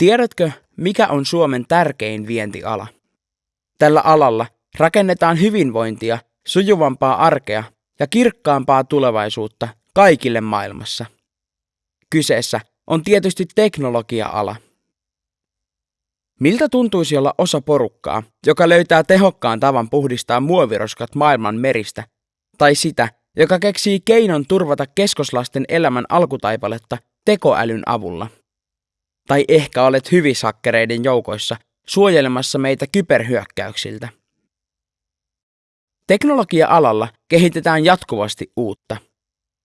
Tiedätkö, mikä on Suomen tärkein vientiala? Tällä alalla rakennetaan hyvinvointia, sujuvampaa arkea ja kirkkaampaa tulevaisuutta kaikille maailmassa. Kyseessä on tietysti teknologia-ala. Miltä tuntuisi olla osa porukkaa, joka löytää tehokkaan tavan puhdistaa muoviroskat maailman meristä, tai sitä, joka keksii keinon turvata keskoslasten elämän alkutaipaletta tekoälyn avulla? Tai ehkä olet hyvisakkereiden joukoissa suojelemassa meitä kyberhyökkäyksiltä. Teknologia-alalla kehitetään jatkuvasti uutta.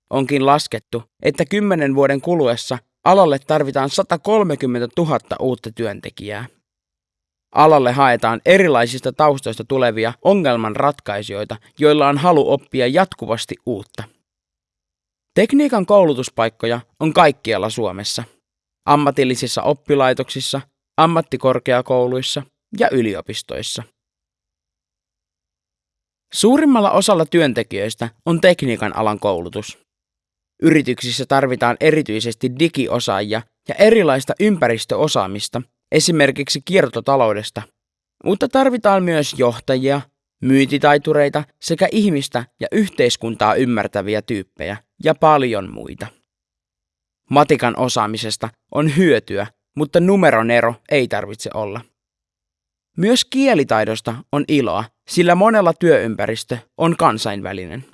Onkin laskettu, että kymmenen vuoden kuluessa alalle tarvitaan 130 000 uutta työntekijää. Alalle haetaan erilaisista taustoista tulevia ongelmanratkaisijoita, joilla on halu oppia jatkuvasti uutta. Tekniikan koulutuspaikkoja on kaikkialla Suomessa. Ammatillisissa oppilaitoksissa, ammattikorkeakouluissa ja yliopistoissa. Suurimmalla osalla työntekijöistä on tekniikan alan koulutus. Yrityksissä tarvitaan erityisesti digiosaajia ja erilaista ympäristöosaamista, esimerkiksi kiertotaloudesta, mutta tarvitaan myös johtajia, myyntitaitureita sekä ihmistä ja yhteiskuntaa ymmärtäviä tyyppejä ja paljon muita. Matikan osaamisesta on hyötyä, mutta numeronero ei tarvitse olla. Myös kielitaidosta on iloa, sillä monella työympäristö on kansainvälinen.